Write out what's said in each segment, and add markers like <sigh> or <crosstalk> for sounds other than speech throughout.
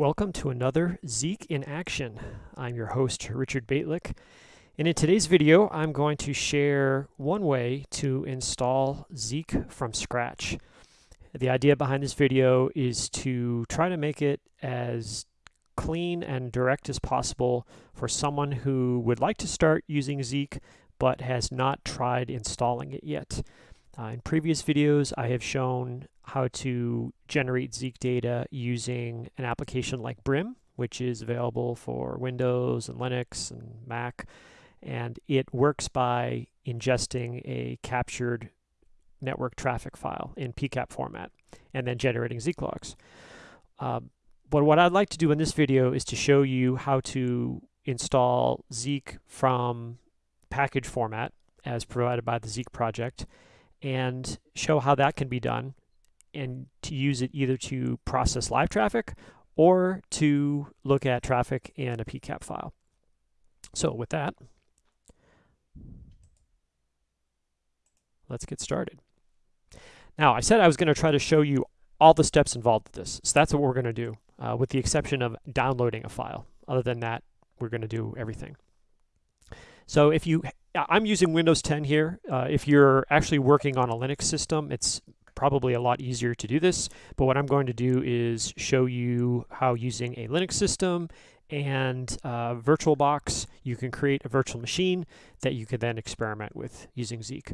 Welcome to another Zeek in Action. I'm your host, Richard Bejtlich, and in today's video, I'm going to share one way to install Zeek from scratch. The idea behind this video is to try to make it as clean and direct as possible for someone who would like to start using Zeek but has not tried installing it yet. Uh, in previous videos, I have shown how to generate Zeek data using an application like Brim, which is available for Windows and Linux and Mac. And it works by ingesting a captured network traffic file in PCAP format and then generating Zeek logs. Uh, but what I'd like to do in this video is to show you how to install Zeek from package format as provided by the Zeek project and show how that can be done and to use it either to process live traffic or to look at traffic in a PCAP file. So with that, let's get started. Now, I said I was going to try to show you all the steps involved with this. So that's what we're going to do, uh, with the exception of downloading a file. Other than that, we're going to do everything. So if you, I'm using Windows 10 here. Uh, if you're actually working on a Linux system, it's probably a lot easier to do this. But what I'm going to do is show you how using a Linux system and uh, VirtualBox, you can create a virtual machine that you can then experiment with using Zeek.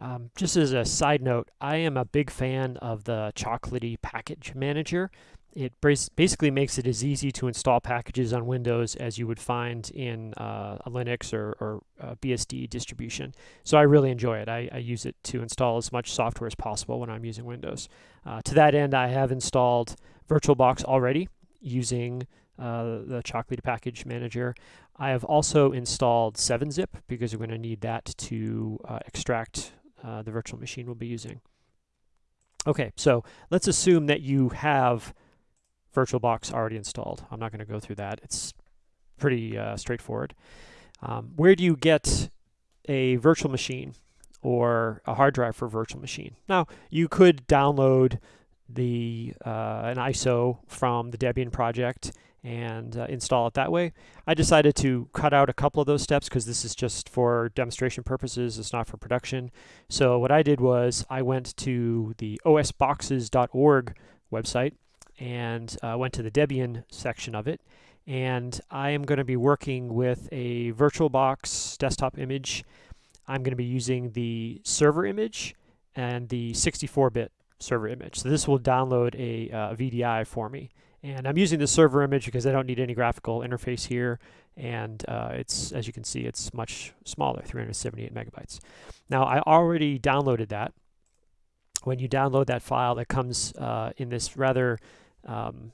Um, just as a side note, I am a big fan of the Chocolatey package manager. It basically makes it as easy to install packages on Windows as you would find in uh, a Linux or, or a BSD distribution. So I really enjoy it. I, I, use it to install as much software as possible when I'm using Windows. Uh, to that end, I have installed VirtualBox already using uh, the Chocolatey package manager. I have also installed 7-zip because we're going to need that to uh, extract uh, the virtual machine we'll be using. Okay, so let's assume that you have VirtualBox already installed. I'm not going to go through that. It's pretty uh, straightforward. Um, where do you get a virtual machine or a hard drive for a virtual machine? Now, you could download the uh, an ISO from the Debian project and uh, install it that way. I decided to cut out a couple of those steps because this is just for demonstration purposes, it's not for production. So what I did was I went to the osboxes.org website and uh, went to the Debian section of it. And I am going to be working with a VirtualBox desktop image. I'm going to be using the server image and the 64-bit server image. So this will download a uh, VDI for me. And I'm using the server image because I don't need any graphical interface here. And uh, it's, as you can see, it's much smaller, 378 megabytes. Now, I already downloaded that. When you download that file, it comes uh, in this rather um,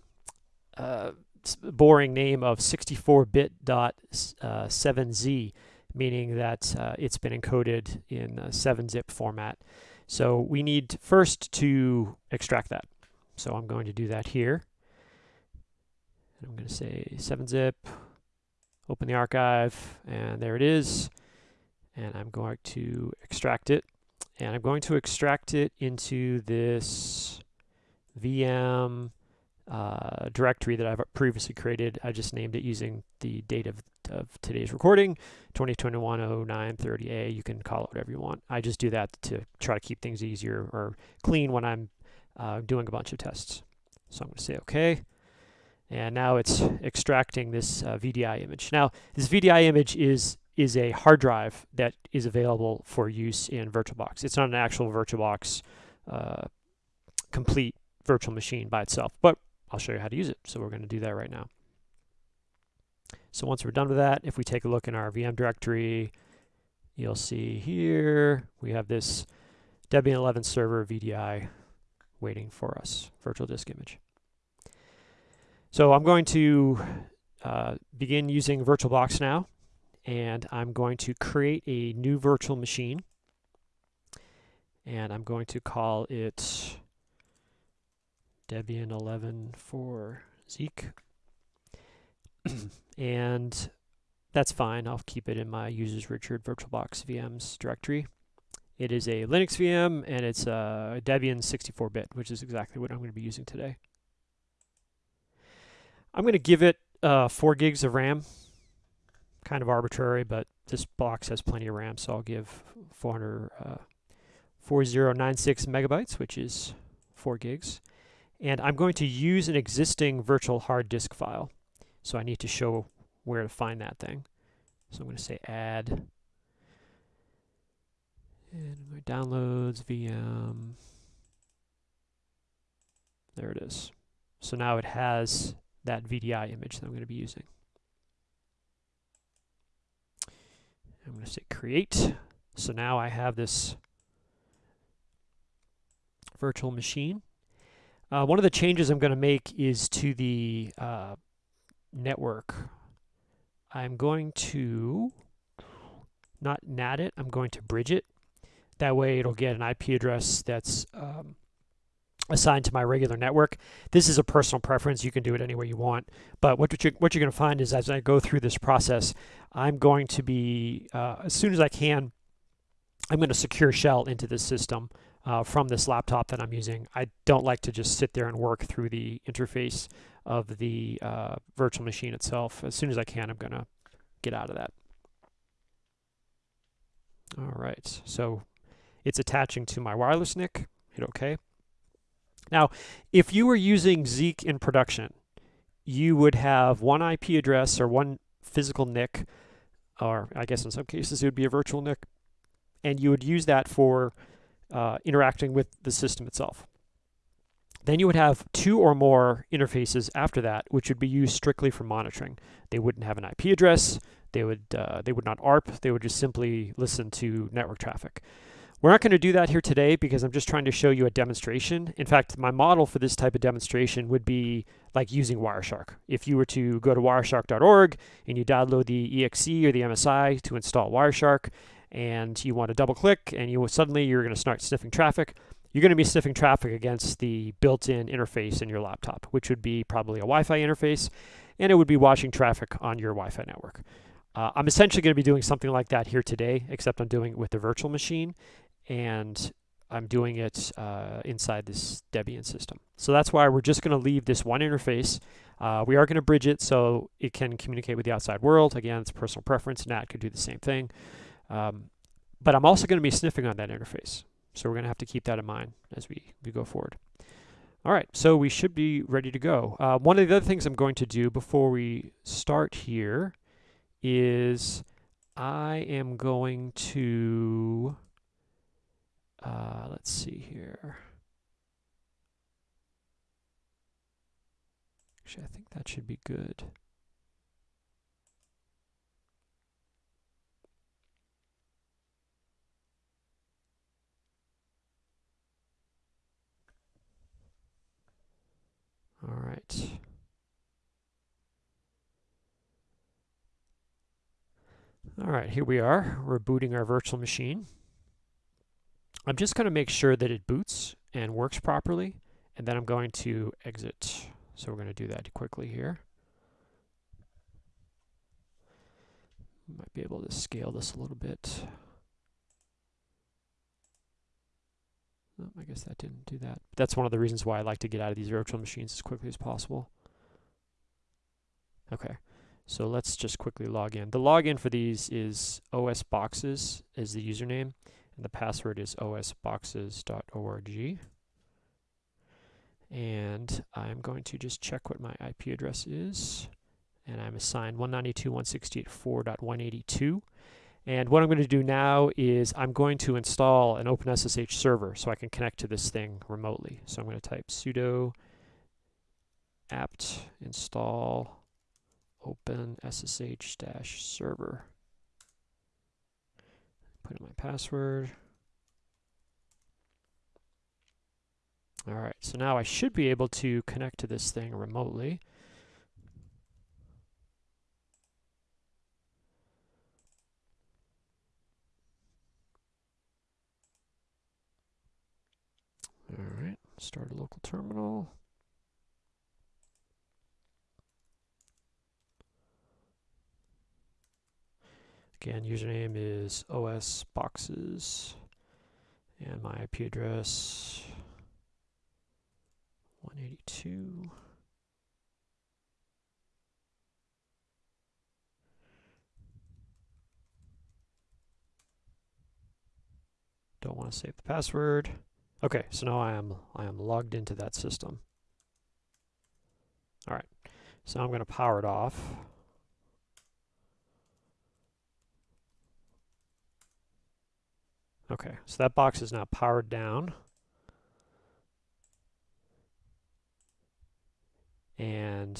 uh, boring name of 64bit.7z, uh, meaning that uh, it's been encoded in 7-zip format. So we need first to extract that. So I'm going to do that here. I'm going to say 7-zip, open the archive, and there it is. And I'm going to extract it. And I'm going to extract it into this VM uh, directory that I've previously created. I just named it using the date of, of today's recording, 2021-09-30A. You can call it whatever you want. I just do that to try to keep things easier or clean when I'm uh, doing a bunch of tests. So I'm going to say OK. And now it's extracting this uh, VDI image. Now, this VDI image is is a hard drive that is available for use in VirtualBox. It's not an actual VirtualBox uh, complete virtual machine by itself, but I'll show you how to use it. So we're going to do that right now. So once we're done with that, if we take a look in our VM directory, you'll see here we have this Debian 11 server VDI waiting for us, virtual disk image. So I'm going to uh, begin using VirtualBox now, and I'm going to create a new virtual machine, and I'm going to call it Debian 11 for Zeek. <clears throat> and that's fine. I'll keep it in my users Richard VirtualBox VMs directory. It is a Linux VM and it's a Debian 64-bit, which is exactly what I'm going to be using today. I'm going to give it uh, 4 gigs of RAM. Kind of arbitrary, but this box has plenty of RAM, so I'll give 400, uh, 4096 megabytes, which is 4 gigs. And I'm going to use an existing virtual hard disk file. So I need to show where to find that thing. So I'm going to say add. And my downloads, VM. There it is. So now it has that VDI image that I'm going to be using. I'm going to say create. So now I have this virtual machine. Uh, one of the changes I'm going to make is to the uh, network. I'm going to not NAT it, I'm going to bridge it. That way it'll get an IP address that's um, assigned to my regular network. This is a personal preference. You can do it any way you want. But what you're, what you're going to find is as I go through this process, I'm going to be, uh, as soon as I can, I'm going to secure shell into this system uh, from this laptop that I'm using. I don't like to just sit there and work through the interface of the uh, virtual machine itself. As soon as I can, I'm going to get out of that. All right, so it's attaching to my wireless NIC. Hit OK. Now, if you were using Zeek in production, you would have one IP address or one physical NIC, or I guess in some cases it would be a virtual NIC, and you would use that for uh, interacting with the system itself. Then you would have two or more interfaces after that, which would be used strictly for monitoring. They wouldn't have an IP address. They would uh, they would not ARP. They would just simply listen to network traffic. We're not going to do that here today because I'm just trying to show you a demonstration. In fact, my model for this type of demonstration would be like using Wireshark. If you were to go to wireshark.org and you download the EXE or the MSI to install Wireshark, and you want to double click and you suddenly you're going to start sniffing traffic, you're going to be sniffing traffic against the built-in interface in your laptop, which would be probably a Wi-Fi interface, and it would be watching traffic on your Wi-Fi network. Uh, I'm essentially going to be doing something like that here today, except I'm doing it with the virtual machine, and I'm doing it uh, inside this Debian system. So that's why we're just going to leave this one interface. Uh, we are going to bridge it so it can communicate with the outside world. Again, it's personal preference. NAT could do the same thing. Um, but I'm also going to be sniffing on that interface. So we're going to have to keep that in mind as we, we go forward. All right, so we should be ready to go. Uh, one of the other things I'm going to do before we start here is I am going to, uh, let's see here. Actually, I think that should be good. All right. All right, here we are. We're booting our virtual machine. I'm just going to make sure that it boots and works properly, and then I'm going to exit. So we're going to do that quickly here. Might be able to scale this a little bit. Oh, I guess that didn't do that. That's one of the reasons why I like to get out of these virtual machines as quickly as possible. Okay, so let's just quickly log in. The login for these is osboxes is the username, and the password is osboxes.org. And I'm going to just check what my IP address is. And I'm assigned 192.168.4.182. And what I'm going to do now is I'm going to install an OpenSSH server so I can connect to this thing remotely. So I'm going to type sudo apt install OpenSSH-server. Put in my password. All right, so now I should be able to connect to this thing remotely. Start a local terminal. Again, username is OS boxes and my IP address 182. Don't want to save the password. Okay, so now I am I am logged into that system. All right, so I'm going to power it off. Okay, so that box is now powered down. And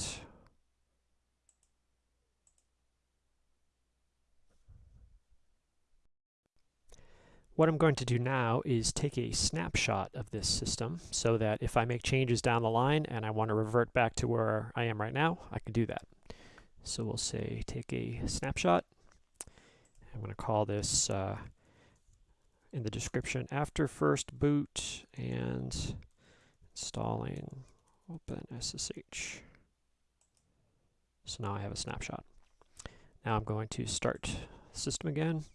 What I'm going to do now is take a snapshot of this system so that if I make changes down the line and I want to revert back to where I am right now, I can do that. So we'll say take a snapshot. I'm going to call this uh, in the description after first boot and installing OpenSSH. So now I have a snapshot. Now I'm going to start system again.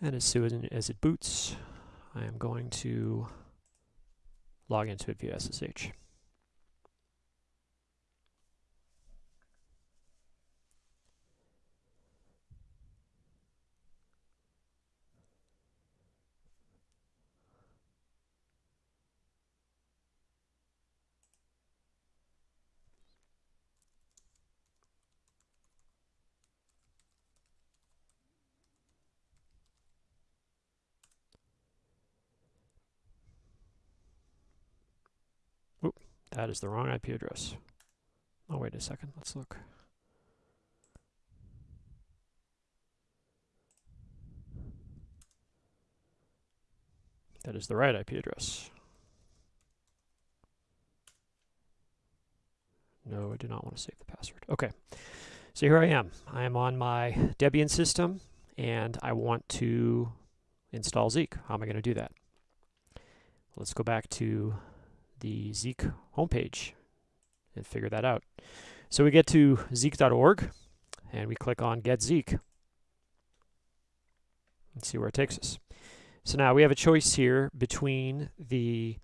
And as soon as it boots, I am going to log into it via SSH. That is the wrong IP address. Oh, wait a second. Let's look. That is the right IP address. No, I do not want to save the password. Okay, so here I am. I am on my Debian system, and I want to install Zeek. How am I going to do that? Let's go back to the Zeek homepage and figure that out. So we get to zeek.org and we click on Get Zeek. Let's see where it takes us. So now we have a choice here between the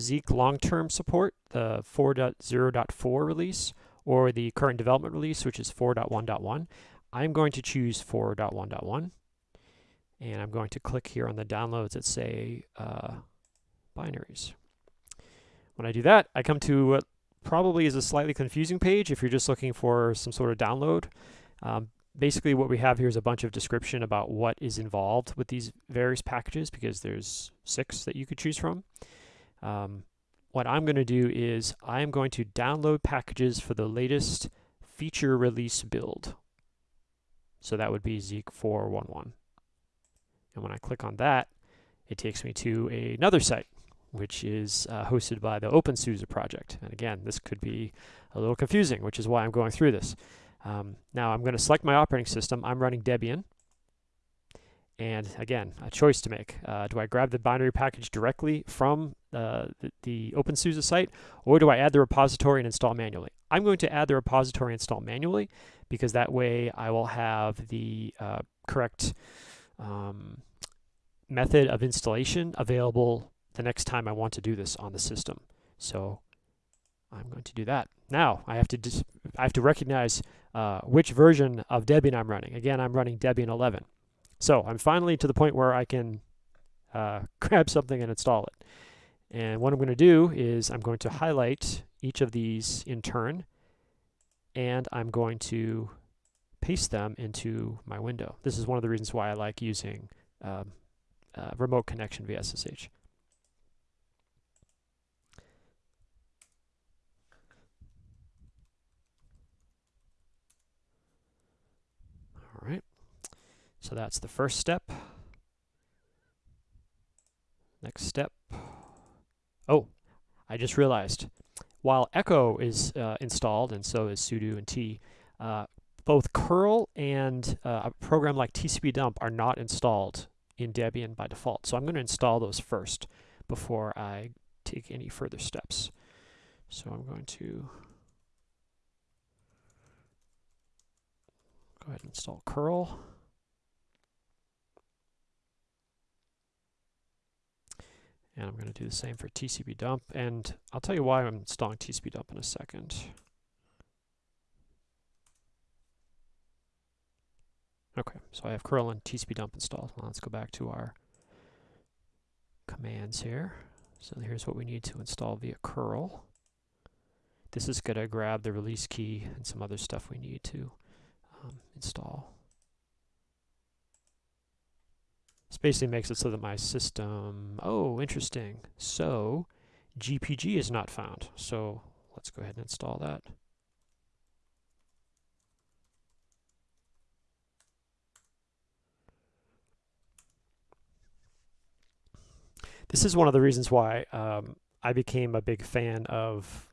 Zeek long-term support, the 4.0.4 release, or the current development release, which is 4.1.1. I'm going to choose 4.1.1, and I'm going to click here on the downloads that say uh, binaries. When I do that, I come to what probably is a slightly confusing page if you're just looking for some sort of download. Um, basically what we have here is a bunch of description about what is involved with these various packages because there's six that you could choose from. Um, what I'm going to do is I'm going to download packages for the latest feature release build. So that would be Zeek 411. And when I click on that, it takes me to another site which is uh, hosted by the OpenSUSE project. And again, this could be a little confusing, which is why I'm going through this. Um, now I'm going to select my operating system. I'm running Debian. And again, a choice to make. Uh, do I grab the binary package directly from uh, the, the OpenSUSE site, or do I add the repository and install manually? I'm going to add the repository and install manually, because that way I will have the uh, correct um, method of installation available the next time I want to do this on the system. So I'm going to do that. Now I have to I have to recognize uh, which version of Debian I'm running. Again, I'm running Debian 11. So I'm finally to the point where I can uh, <laughs> grab something and install it. And what I'm going to do is I'm going to highlight each of these in turn, and I'm going to paste them into my window. This is one of the reasons why I like using um, uh, remote connection via SSH. So that's the first step. Next step. Oh, I just realized. While Echo is uh, installed, and so is sudo and t, uh, both curl and uh, a program like TCP dump are not installed in Debian by default. So I'm going to install those first before I take any further steps. So I'm going to go ahead and install curl. And I'm going to do the same for TCP dump. And I'll tell you why I'm installing TCP dump in a second. Okay, so I have curl and TCP dump installed. Well, let's go back to our commands here. So here's what we need to install via curl. This is going to grab the release key and some other stuff we need to um, install. This basically makes it so that my system, oh, interesting. So GPG is not found. So let's go ahead and install that. This is one of the reasons why um, I became a big fan of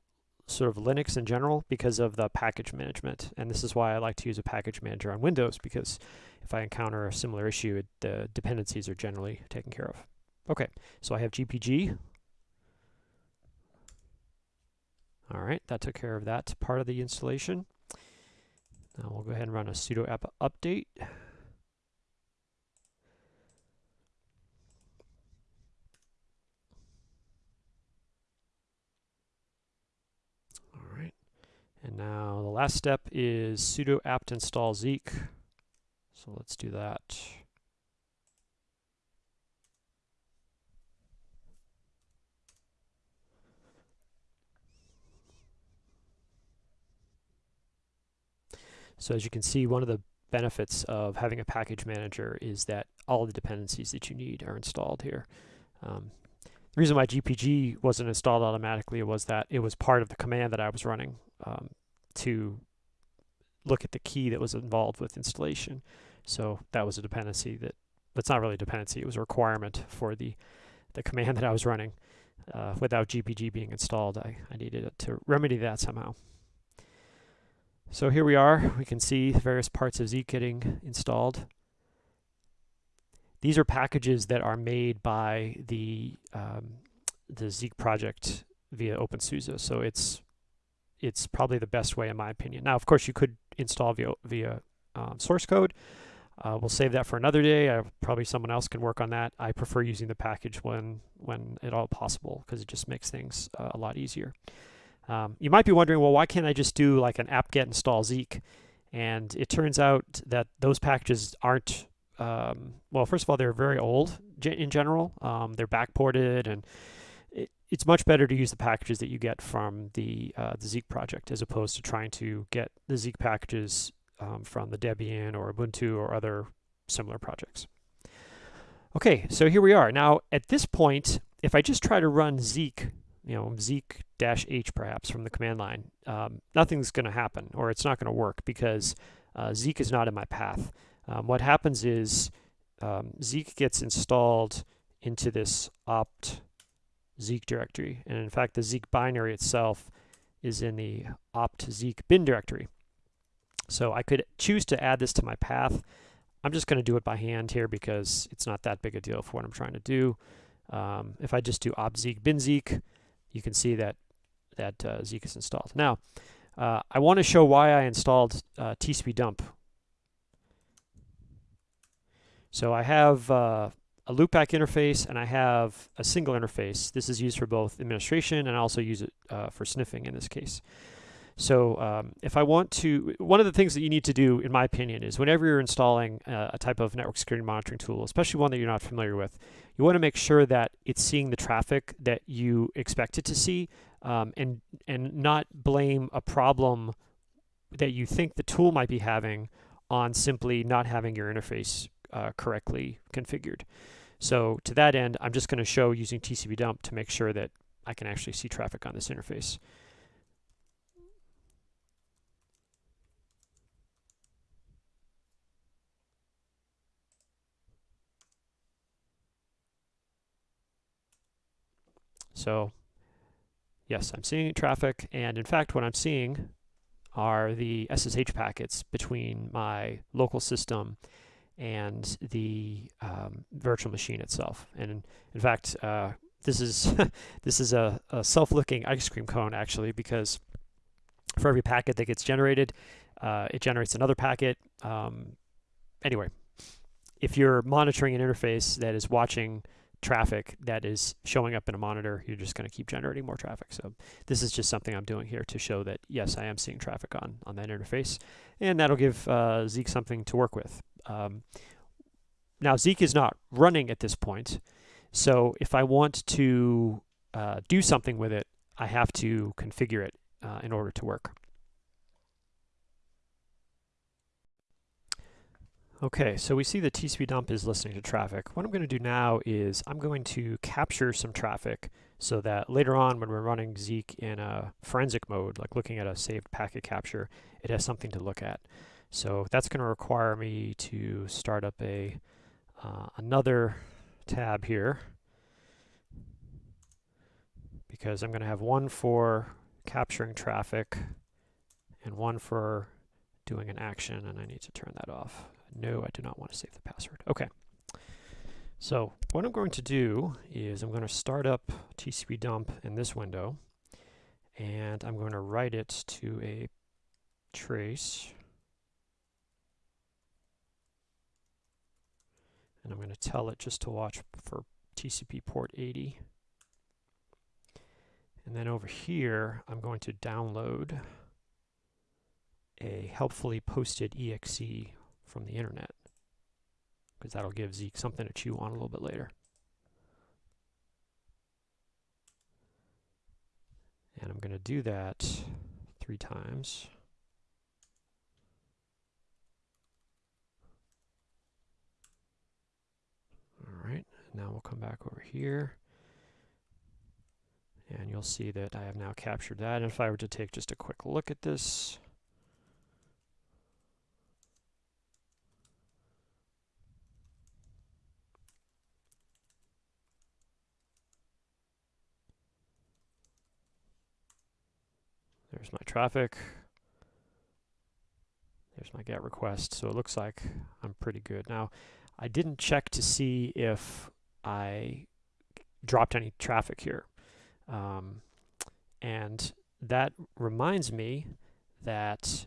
sort of Linux in general because of the package management. And this is why I like to use a package manager on Windows because if I encounter a similar issue, it, the dependencies are generally taken care of. Okay, so I have GPG. All right, that took care of that part of the installation. Now we'll go ahead and run a sudo apt update. All right, and now the last step is sudo apt install Zeek. So let's do that. So as you can see, one of the benefits of having a package manager is that all the dependencies that you need are installed here. Um, the reason why GPG wasn't installed automatically was that it was part of the command that I was running um, to look at the key that was involved with installation. So that was a dependency that, that's not really a dependency, it was a requirement for the, the command <laughs> that I was running. Uh, without GPG being installed, I, I needed to remedy that somehow. So here we are, we can see various parts of Zeek getting installed. These are packages that are made by the um, the Zeek project via OpenSUSE. So it's it's probably the best way in my opinion. Now, of course, you could install via, via um, source code. Uh, we'll save that for another day. Uh, probably someone else can work on that. I prefer using the package when, when at all possible because it just makes things uh, a lot easier. Um, you might be wondering, well, why can't I just do like an apt-get install Zeek? And it turns out that those packages aren't, um, well, first of all, they're very old in general. Um, they're backported and it's much better to use the packages that you get from the, uh, the Zeek project as opposed to trying to get the Zeek packages um, from the Debian or Ubuntu or other similar projects. Okay, so here we are. Now, at this point, if I just try to run Zeek, you know, Zeek dash H perhaps from the command line, um, nothing's going to happen or it's not going to work because uh, Zeek is not in my path. Um, what happens is um, Zeek gets installed into this opt Zeek directory. And in fact, the Zeek binary itself is in the opt Zeek bin directory. So I could choose to add this to my path. I'm just going to do it by hand here because it's not that big a deal for what I'm trying to do. Um, if I just do opt Zeek bin Zeek, you can see that that uh, Zeek is installed. Now, uh, I want to show why I installed uh, dump. So I have uh, a loopback interface and I have a single interface. This is used for both administration and I also use it uh, for sniffing in this case. So um, if I want to, one of the things that you need to do, in my opinion, is whenever you're installing uh, a type of network security monitoring tool, especially one that you're not familiar with, you want to make sure that it's seeing the traffic that you expect it to see um, and, and not blame a problem that you think the tool might be having on simply not having your interface uh, correctly configured. So to that end, I'm just going to show using TCP dump to make sure that I can actually see traffic on this interface. So yes, I'm seeing traffic. And in fact, what I'm seeing are the SSH packets between my local system and the um, virtual machine itself. And in, fact, uh, this is <laughs> this is a, a self-looking ice cream cone actually because for every packet that gets generated, uh, it generates another packet. Um, anyway, if you're monitoring an interface that is watching traffic that is showing up in a monitor, you're just going to keep generating more traffic. So this is just something I'm doing here to show that, yes, I am seeing traffic on, on that interface. And that'll give uh, Zeek something to work with. Um, now Zeek is not running at this point, so if I want to uh, do something with it, I have to configure it uh, in order to work. Okay, so we see the TCP dump is listening to traffic. What I'm going to do now is I'm going to capture some traffic so that later on when we're running Zeek in a forensic mode, like looking at a saved packet capture, it has something to look at. So that's going to require me to start up a uh, another tab here because I'm going to have one for capturing traffic and one for doing an action and I need to turn that off. No, I do not want to save the password. Okay. So what I'm going to do is I'm going to start up TCP dump in this window and I'm going to write it to a trace and I'm going to tell it just to watch for TCP port 80 and then over here I'm going to download a helpfully posted exe from the internet because that'll give Zeek something to chew on a little bit later. And I'm going to do that three times. All right, now we'll come back over here. And you'll see that I have now captured that. And if I were to take just a quick look at this, There's my traffic. There's my GET request. So it looks like I'm pretty good. Now, I didn't check to see if I dropped any traffic here. Um, and that reminds me that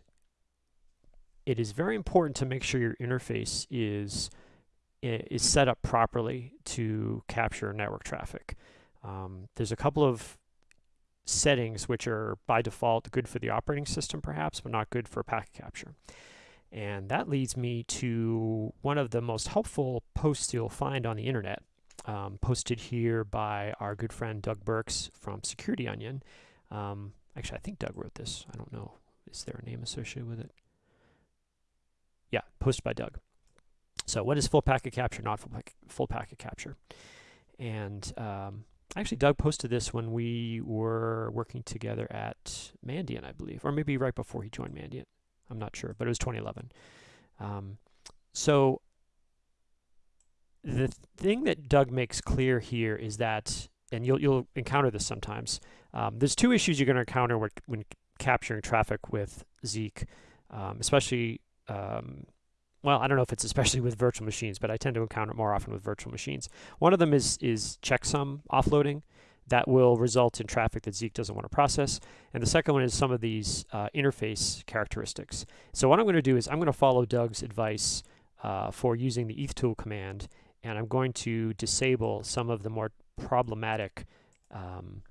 it is very important to make sure your interface is is set up properly to capture network traffic. Um, there's a couple of settings which are by default good for the operating system perhaps, but not good for packet capture. And that leads me to one of the most helpful posts you'll find on the internet, um, posted here by our good friend Doug Burks from Security Onion. Um, actually, I think Doug wrote this. I don't know. Is there a name associated with it? Yeah, posted by Doug. So what is full packet capture, not full, packet, full packet capture? And um, Actually, Doug posted this when we were working together at Mandiant, I believe, or maybe right before he joined Mandiant. I'm not sure, but it was 2011. Um, so the thing that Doug makes clear here is that, and you'll you'll encounter this sometimes. Um, there's two issues you're going to encounter when, when capturing traffic with Zeek, um, especially um, well, I don't know if it's especially with virtual machines, but I tend to encounter it more often with virtual machines. One of them is, is checksum offloading that will result in traffic that Zeek doesn't want to process. And the second one is some of these uh, interface characteristics. So what I'm going to do is I'm going to follow Doug's advice uh, for using the ethtool command, and I'm going to disable some of the more problematic um,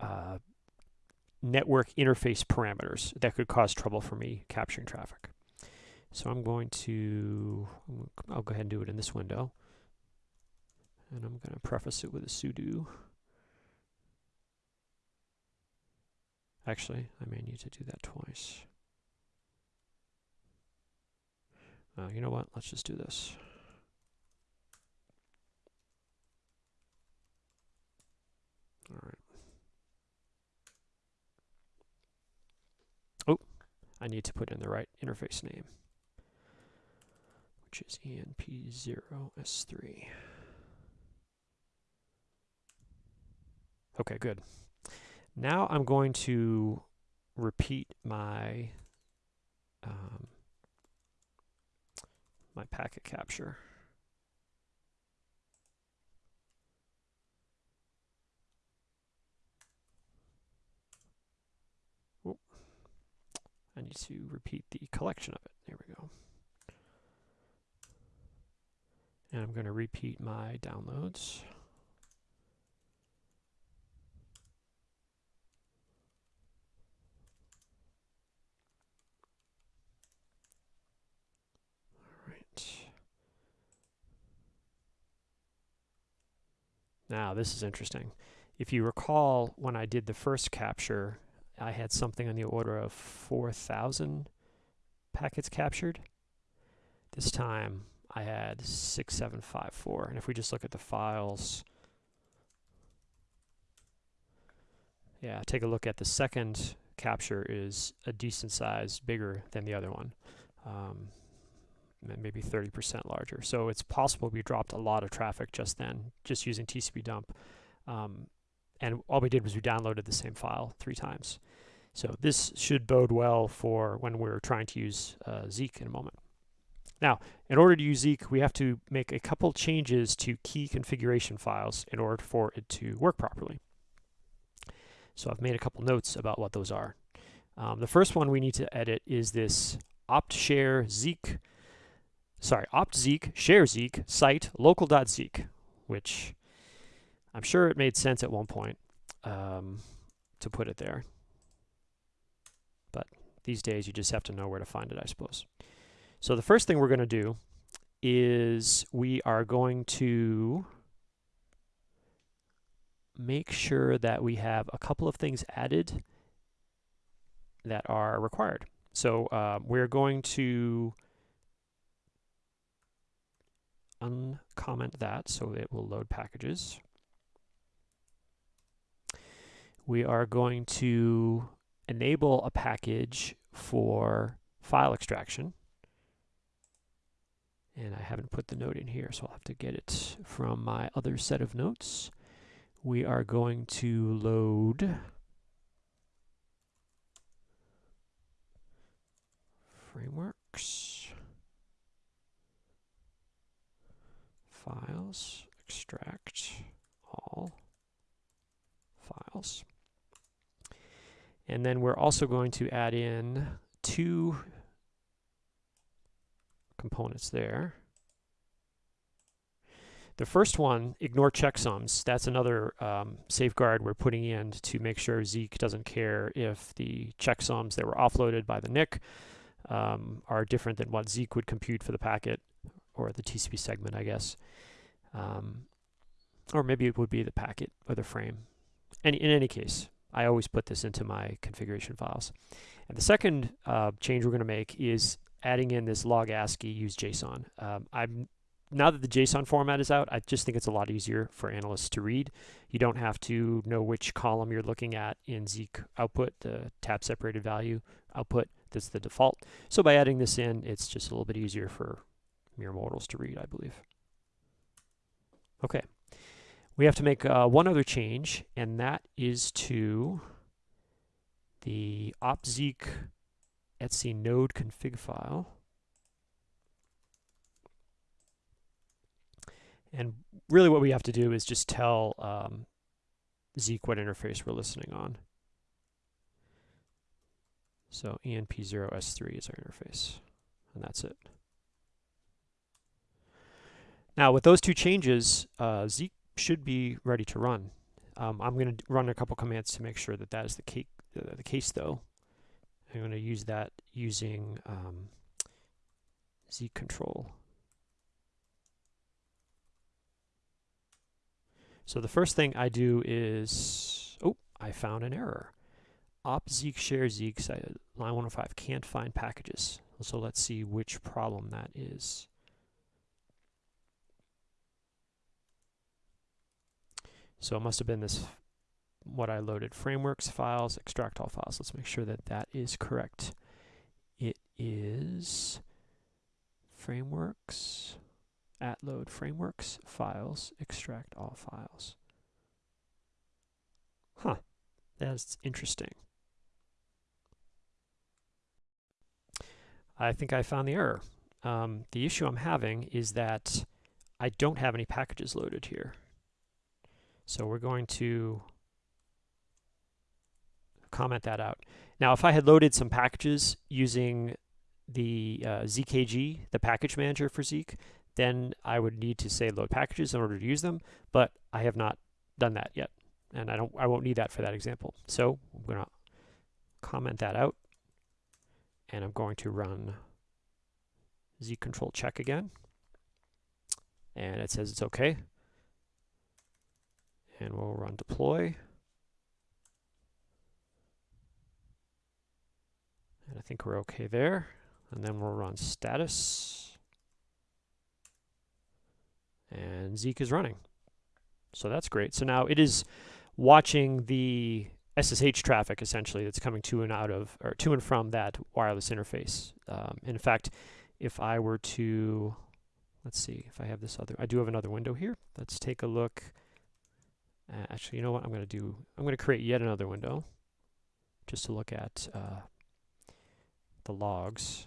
uh, network interface parameters that could cause trouble for me capturing traffic. So I'm going to, I'll go ahead and do it in this window. And I'm going to preface it with a sudo. Actually, I may need to do that twice. Uh, you know what? Let's just do this. All right. Oh, I need to put in the right interface name which is ENP0S3. Okay, good. Now I'm going to repeat my um, my packet capture. I need to repeat the collection of it. There we go. And I'm going to repeat my downloads. All right. Now this is interesting. If you recall when I did the first capture, I had something on the order of 4,000 packets captured. This time I had 6754. And if we just look at the files, yeah, take a look at the second capture is a decent size bigger than the other one. Um, maybe 30% larger. So it's possible we dropped a lot of traffic just then, just using TCP dump. Um, and all we did was we downloaded the same file three times. So this should bode well for when we're trying to use uh, Zeek in a moment. Now, in order to use Zeek, we have to make a couple changes to key configuration files in order for it to work properly. So I've made a couple notes about what those are. Um, the first one we need to edit is this opt share Zeek sorry, opt-zeek, share-zeek, site, local.zeek, which I'm sure it made sense at one point um, to put it there. But these days you just have to know where to find it, I suppose. So the first thing we're going to do is we are going to make sure that we have a couple of things added that are required. So uh, we're going to uncomment that so it will load packages. We are going to enable a package for file extraction. And I haven't put the note in here, so I'll have to get it from my other set of notes. We are going to load frameworks. files, extract all files. And then we're also going to add in two components there. The first one, ignore checksums. That's another um, safeguard we're putting in to make sure Zeek doesn't care if the checksums that were offloaded by the NIC um, are different than what Zeek would compute for the packet or the TCP segment, I guess. Um, or maybe it would be the packet or the frame. And in any case, I always put this into my configuration files. And the second uh, change we're going to make is adding in this log ASCII use JSON. Um, I'm now that the JSON format is out, I just think it's a lot easier for analysts to read. You don't have to know which column you're looking at in Zeek output, the tab separated value output. That's the default. So by adding this in, it's just a little bit easier for mere mortals to read, I believe. Okay. We have to make uh, one other change, and that is to the opzeek etc node config file. And really what we have to do is just tell um, Zeek what interface we're listening on. So ENP0S3 is our interface, and that's it. Now with those two changes, uh, Zeek should be ready to run. Um, I'm going to run a couple commands to make sure that that is the, uh, the case though. I'm going to use that using um, Zeek control. So the first thing I do is, oh, I found an error. Op Zeek share Zeek line 105 can't find packages. So let's see which problem that is. So it must have been this, what I loaded, frameworks, files, extract all files. Let's make sure that that is correct. It is frameworks, at load frameworks, files, extract all files. Huh, that's interesting. I think I found the error. Um, the issue I'm having is that I don't have any packages loaded here. So we're going to comment that out. Now, if I had loaded some packages using the uh, ZKG, the package manager for Zeek, then I would need to say load packages in order to use them, but I have not done that yet. And I don't I won't need that for that example. So I'm going to comment that out and I'm going to run Zeek control check again. And it says it's okay. and we'll run deploy. And I think we're okay there. And then we'll run status. And Zeek is running. So that's great. So now it is watching the SSH traffic essentially that's coming to and out of or to and from that wireless interface. Um, in fact, if I were to let's see if I have this other I do have another window here. Let's take a look. Uh, actually, you know what I'm going to do? I'm going to create yet another window just to look at uh, the logs.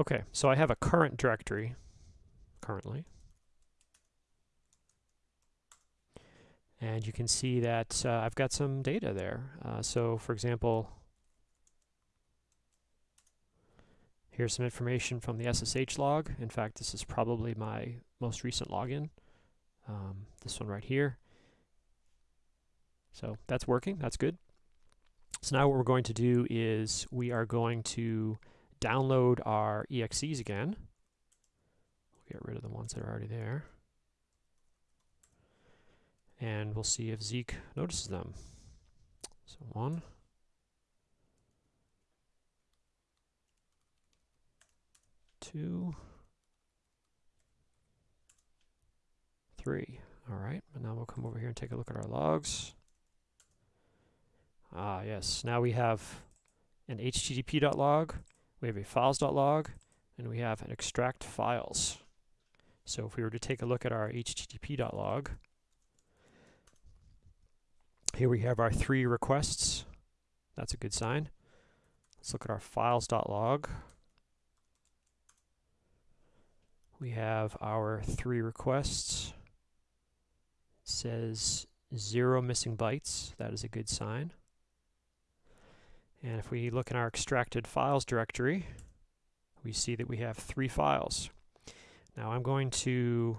Okay, so I have a current directory currently. And you can see that uh, I've got some data there. Uh, so for example, here's some information from the SSH log. In fact, this is probably my most recent login. Um, this one right here. So that's working, that's good. So now what we're going to do is we are going to download our EXEs again. We'll get rid of the ones that are already there. And we'll see if Zeek notices them. So one. Two. Three. All right, and now we'll come over here and take a look at our logs. Ah, yes. Now we have an http.log we have a files.log, and we have an extract files. So if we were to take a look at our http.log, here we have our three requests. That's a good sign. Let's look at our files.log. We have our three requests. It says zero missing bytes. That is a good sign. And if we look in our extracted files directory, we see that we have three files. Now I'm going to,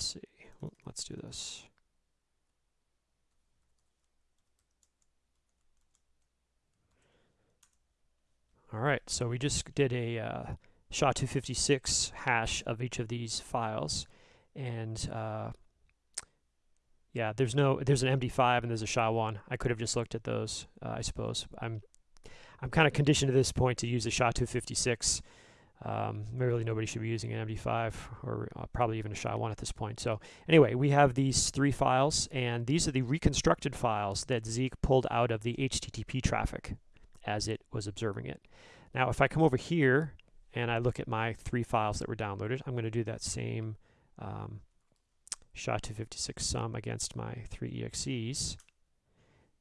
let's see, let's do this. All right, so we just did a uh, SHA-256 hash of each of these files, and uh, yeah, there's no there's an MD5 and there's a SHA-1. I could have just looked at those, uh, I suppose. I'm I'm kind of conditioned to this point to use a SHA-256. Um, really, nobody should be using an MD5 or uh, probably even a SHA-1 at this point. So anyway, we have these three files, and these are the reconstructed files that Zeek pulled out of the HTTP traffic as it was observing it. Now, if I come over here and I look at my three files that were downloaded, I'm going to do that same um, SHA-256 sum against my three EXEs.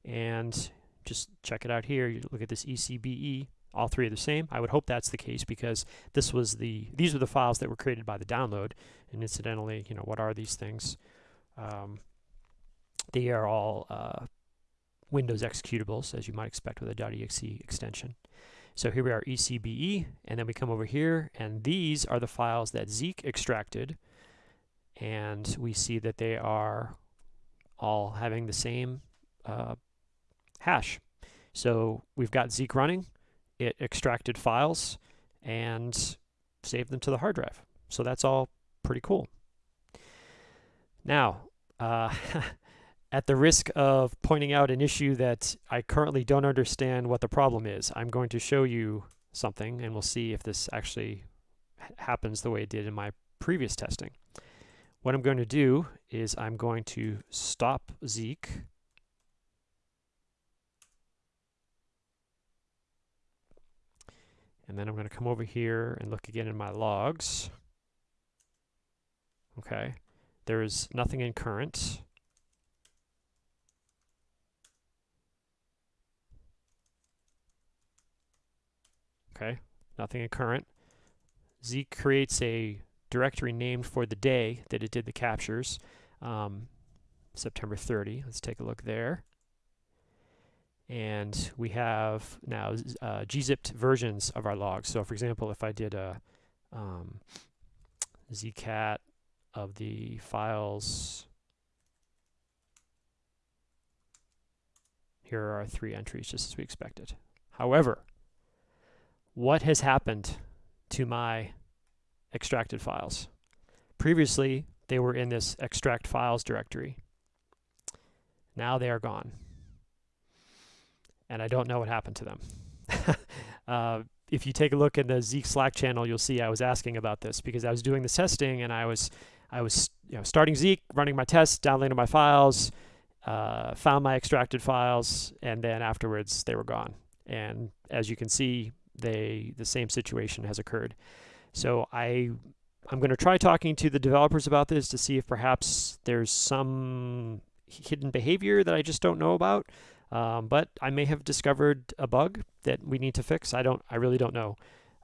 And just check it out here. You look at this ECBE. All three are the same. I would hope that's the case because this was the these were the files that were created by the download. And incidentally, you know, what are these things? Um, they are all uh, Windows executables, as you might expect with a .exe extension. So here we are, ECBE, and then we come over here, and these are the files that Zeek extracted and we see that they are all having the same uh, hash. So we've got Zeek running, it extracted files and saved them to the hard drive. So that's all pretty cool. Now, uh, <laughs> at the risk of pointing out an issue that I currently don't understand what the problem is, I'm going to show you something and we'll see if this actually happens the way it did in my previous testing. What I'm going to do is I'm going to stop Zeek. And then I'm going to come over here and look again in my logs. Okay, there is nothing in current. Okay, nothing in current. Zeek creates a directory named for the day that it did the captures, um, September 30. Let's take a look there. And we have now uh, gzipped versions of our logs. So for example, if I did a um, zcat of the files, here are our three entries just as we expected. However, what has happened to my extracted files? Previously, they were in this extract files directory. Now they are gone and I don't know what happened to them. <laughs> uh, if you take a look in the Zeek Slack channel, you'll see I was asking about this because I was doing the testing and I was I was you know, starting Zeek, running my tests, downloading my files, uh, found my extracted files, and then afterwards they were gone. And as you can see, they the same situation has occurred. So I I'm going to try talking to the developers about this to see if perhaps there's some hidden behavior that I just don't know about. Um, but I may have discovered a bug that we need to fix. I don't, I really don't know.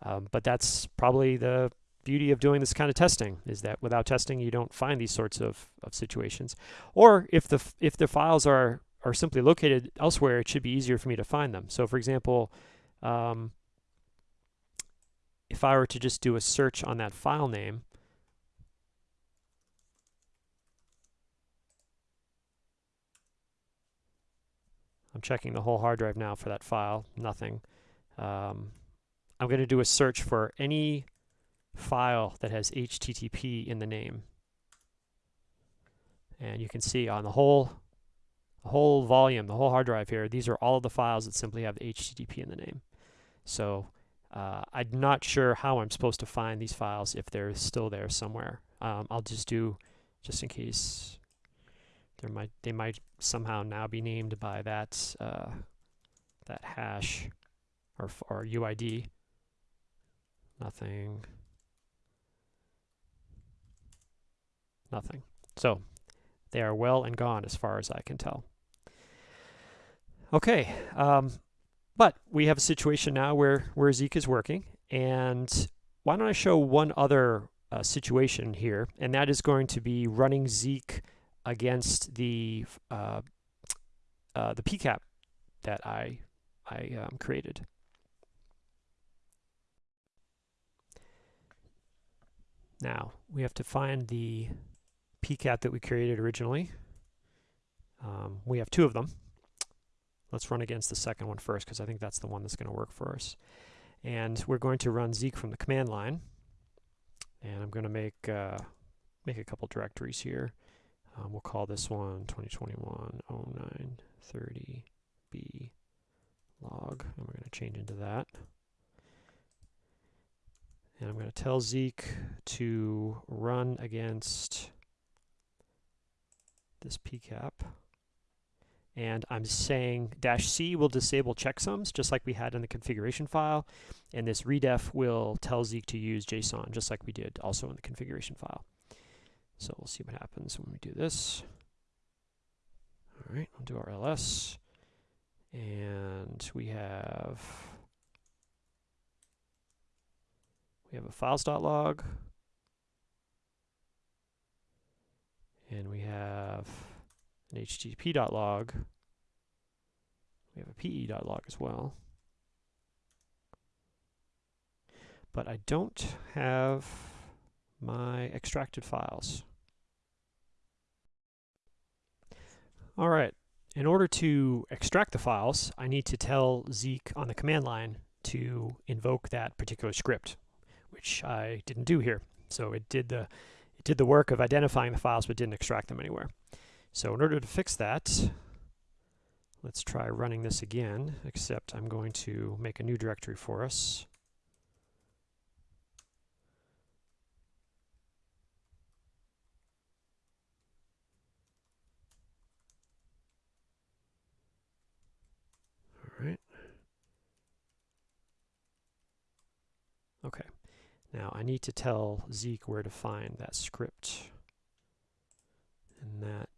Um, but that's probably the beauty of doing this kind of testing is that without testing, you don't find these sorts of, of situations. Or if the, if the files are, are simply located elsewhere, it should be easier for me to find them. So for example, um, if I were to just do a search on that file name, I'm checking the whole hard drive now for that file, nothing. Um, I'm going to do a search for any file that has HTTP in the name. And you can see on the whole, the whole volume, the whole hard drive here, these are all of the files that simply have HTTP in the name. So uh, I'm not sure how I'm supposed to find these files if they're still there somewhere. Um, I'll just do, just in case there might they might somehow now be named by that uh, that hash or or UID. Nothing. Nothing. So they are well and gone as far as I can tell. Okay, um, but we have a situation now where where Zeek is working, and why don't I show one other uh, situation here, and that is going to be running Zeek against the uh, uh, the PCAP that I I um, created. Now we have to find the PCAP that we created originally. Um, we have two of them. Let's run against the second one first because I think that's the one that's going to work for us. And we're going to run Zeek from the command line. And I'm going to make uh, make a couple directories here. Um, we'll call this one 2021 0930B log. And we're going to change into that. And I'm going to tell Zeek to run against this pcap. And I'm saying dash C will disable checksums, just like we had in the configuration file. And this redef will tell Zeek to use JSON, just like we did also in the configuration file. So we'll see what happens when we do this. All right, we'll do our ls. And we have we have a files.log. And we have an http.log. We have a pe.log as well. But I don't have my extracted files. All right, in order to extract the files, I need to tell Zeek on the command line to invoke that particular script, which I didn't do here. So it did the it did the work of identifying the files but didn't extract them anywhere. So in order to fix that, let's try running this again, except I'm going to make a new directory for us. Okay, now I need to tell Zeek where to find that script. And that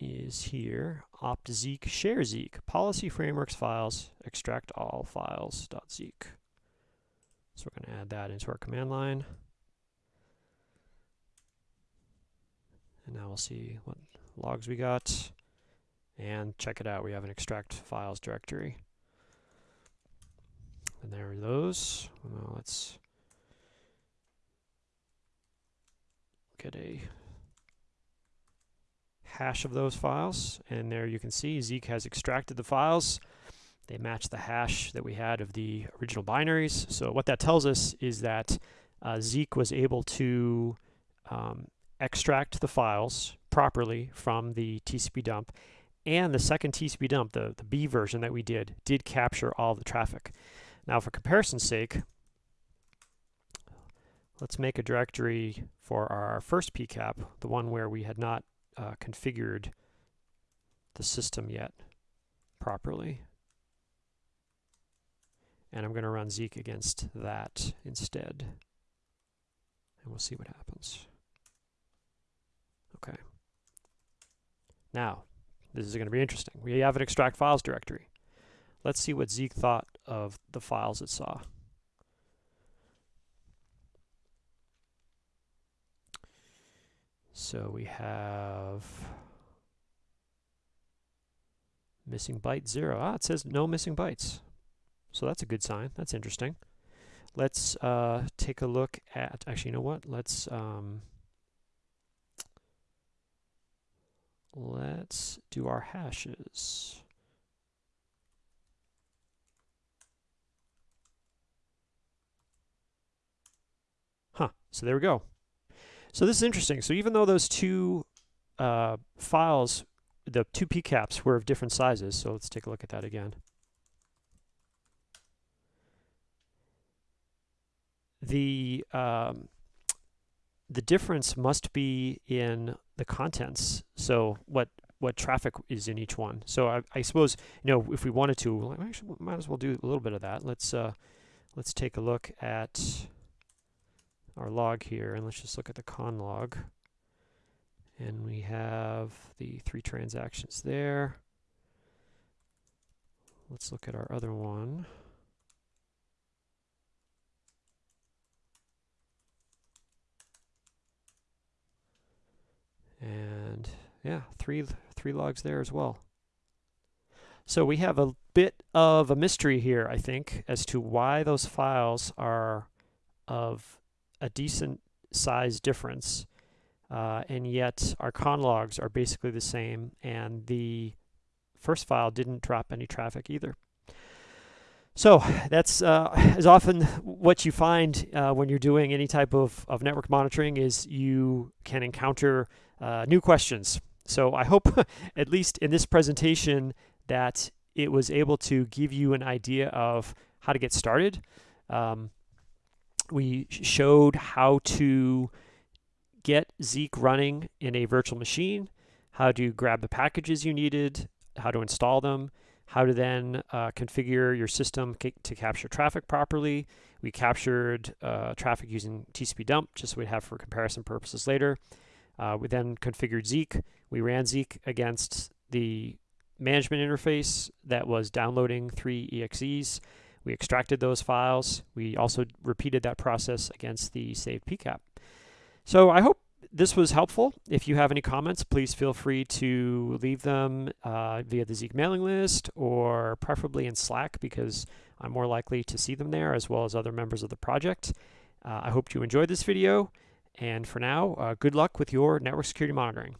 is here, opt Zeek, share Zeek, policy frameworks files, extract all files dot Zeek. So we're going to add that into our command line. And now we'll see what logs we got. And check it out, we have an extract files directory. And there are those. Now let's get a hash of those files. And there you can see Zeek has extracted the files. They match the hash that we had of the original binaries. So what that tells us is that uh, Zeek was able to um, extract the files properly from the TCP dump. And the second TCP dump, the, the B version that we did, did capture all the traffic. Now for comparison's sake, let's make a directory for our first PCAP, the one where we had not uh, configured the system yet properly. And I'm going to run Zeek against that instead. And we'll see what happens. Okay. Now, this is going to be interesting. We have an extract files directory. Let's see what Zeek thought of the files it saw. So we have missing byte zero. Ah, it says no missing bytes. So that's a good sign. That's interesting. Let's uh, take a look at, actually, you know what? Let's, um, let's do our hashes. Huh, so there we go. So this is interesting. So even though those two uh, files, the two PCAPs were of different sizes, so let's take a look at that again. The um, the difference must be in the contents. So what what traffic is in each one. So I, I suppose you know if we wanted to, actually might as well do a little bit of that. Let's uh, let's take a look at our log here, and let's just look at the con log. And we have the three transactions there. Let's look at our other one. And yeah, three, three logs there as well. So we have a bit of a mystery here, I think, as to why those files are of a decent size difference, uh, and yet our con logs are basically the same, and the first file didn't drop any traffic either. So that's uh, is often what you find uh, when you're doing any type of, of network monitoring is you can encounter uh, new questions. So I hope <laughs> at least in this presentation that it was able to give you an idea of how to get started. Um, we showed how to get Zeek running in a virtual machine, how to grab the packages you needed, how to install them, how to then uh, configure your system to capture traffic properly. We captured uh, traffic using TCP dump, just so we'd have for comparison purposes later. Uh, we then configured Zeek. We ran Zeek against the management interface that was downloading three EXEs. We extracted those files. We also repeated that process against the saved PCAP. So I hope this was helpful. If you have any comments, please feel free to leave them uh, via the Zeek mailing list or preferably in Slack because I'm more likely to see them there as well as other members of the project. Uh, I hope you enjoyed this video. And for now, uh, good luck with your network security monitoring.